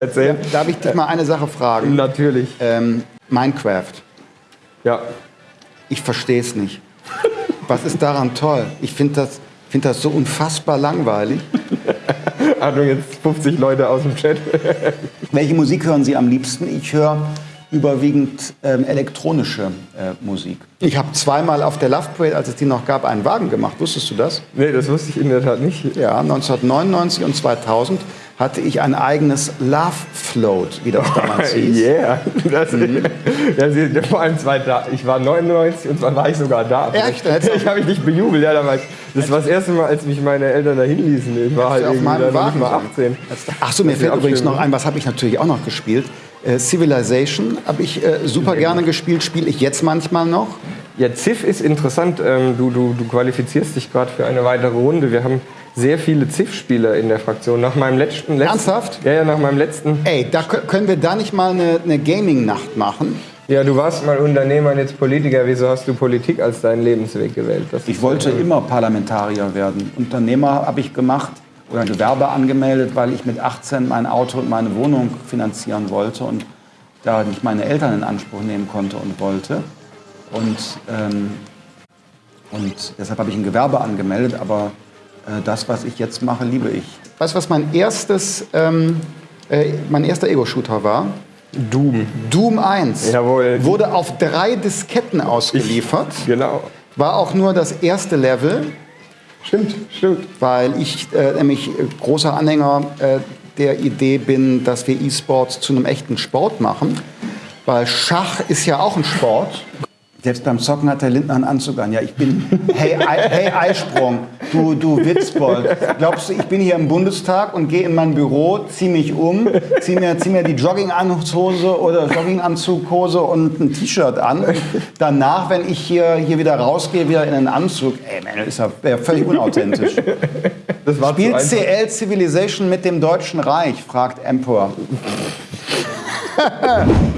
erzählen. Darf ich dich mal eine Sache fragen? Natürlich. Ähm, Minecraft. Ja. Ich verstehe es nicht. Was ist daran toll? Ich finde das, find das so unfassbar langweilig. Achtung, jetzt 50 Leute aus dem Chat. Welche Musik hören Sie am liebsten? Ich höre überwiegend ähm, elektronische äh, Musik. Ich habe zweimal auf der Love Parade, als es die noch gab, einen Wagen gemacht. Wusstest du das? Nee, das wusste ich in der Tat nicht. Ja, 1999 und 2000 hatte ich ein eigenes Love Float, wie das damals hieß. Yeah. Das, ja, sie, vor allem zwei da. Ich war 99 und zwar war ich sogar da. Echt? Ich, ich habe mich nicht bejubelt. Ja, da war ich, das war das erste Mal, als mich meine Eltern dahin ließen. Ich war halt irgendwie dann nicht mal sein. 18. Ach so, mir Das fällt übrigens noch ein, was habe ich natürlich auch noch gespielt. Äh, Civilization habe ich äh, super gerne gespielt, spiele ich jetzt manchmal noch. Ja, Ziff ist interessant. Ähm, du, du, du qualifizierst dich gerade für eine weitere Runde. Wir haben sehr viele Ziff-Spieler in der Fraktion. Nach meinem letzten, letzten Ernsthaft? Ja, ja, nach meinem letzten. Ey, da kö- können wir da nicht mal eine, eine Gaming-Nacht machen? Ja, du warst mal Unternehmer und jetzt Politiker. Wieso hast du Politik als deinen Lebensweg gewählt? Das Ich wollte immer Parlamentarier werden. Unternehmer habe ich gemacht oder ein Gewerbe angemeldet, weil ich mit 18 mein Auto und meine Wohnung finanzieren wollte und da nicht meine Eltern in Anspruch nehmen konnte und wollte. Und, ähm, und deshalb habe ich ein Gewerbe angemeldet, aber äh, das, was ich jetzt mache, liebe ich. Weißt du, was mein erstes, ähm, äh, mein erster Ego-Shooter war? Doom. Doom 1. Jawohl. Wurde auf drei Disketten ausgeliefert. Genau. War auch nur das erste Level. Stimmt, stimmt. weil ich äh, nämlich großer Anhänger äh, der Idee bin, dass wir E-Sports zu einem echten Sport machen. Weil Schach ist ja auch ein Sport. Selbst beim Zocken hat der Lindner einen Anzug an. Ja, ich bin, hey, Ei, hey Eisprung, du, du Witzbold. Glaubst du, ich bin hier im Bundestag und gehe in mein Büro, ziehe mich um, ziehe mir, zieh mir die Jogginganzugshose oder Jogginganzughose und ein T-Shirt an. Und danach, wenn ich hier, hier wieder rausgehe, wieder in einen Anzug, ey, man, das ist ja völlig unauthentisch. Das war Spielt. CL Civilization mit dem Deutschen Reich? fragt Empor.